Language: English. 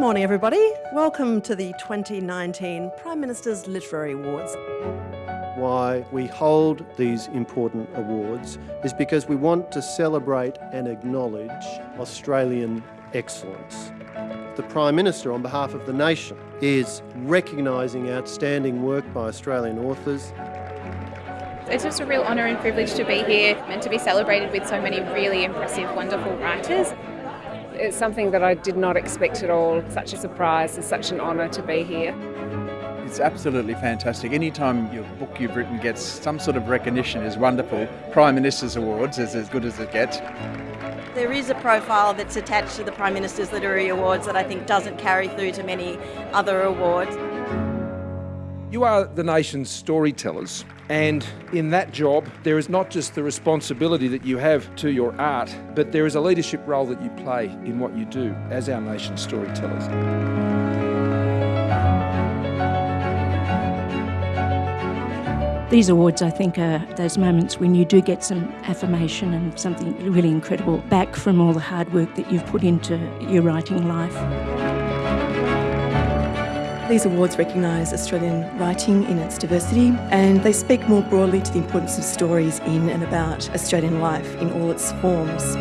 Good morning, everybody. Welcome to the 2019 Prime Minister's Literary Awards. Why we hold these important awards is because we want to celebrate and acknowledge Australian excellence. The Prime Minister, on behalf of the nation, is recognising outstanding work by Australian authors it's just a real honour and privilege to be here and to be celebrated with so many really impressive, wonderful writers. It's something that I did not expect at all. Such a surprise and such an honour to be here. It's absolutely fantastic. Anytime your book you've written gets some sort of recognition is wonderful. Prime Minister's Awards is as good as it gets. There is a profile that's attached to the Prime Minister's Literary Awards that I think doesn't carry through to many other awards. You are the nation's storytellers, and in that job, there is not just the responsibility that you have to your art, but there is a leadership role that you play in what you do as our nation's storytellers. These awards, I think, are those moments when you do get some affirmation and something really incredible back from all the hard work that you've put into your writing life. These awards recognise Australian writing in its diversity and they speak more broadly to the importance of stories in and about Australian life in all its forms.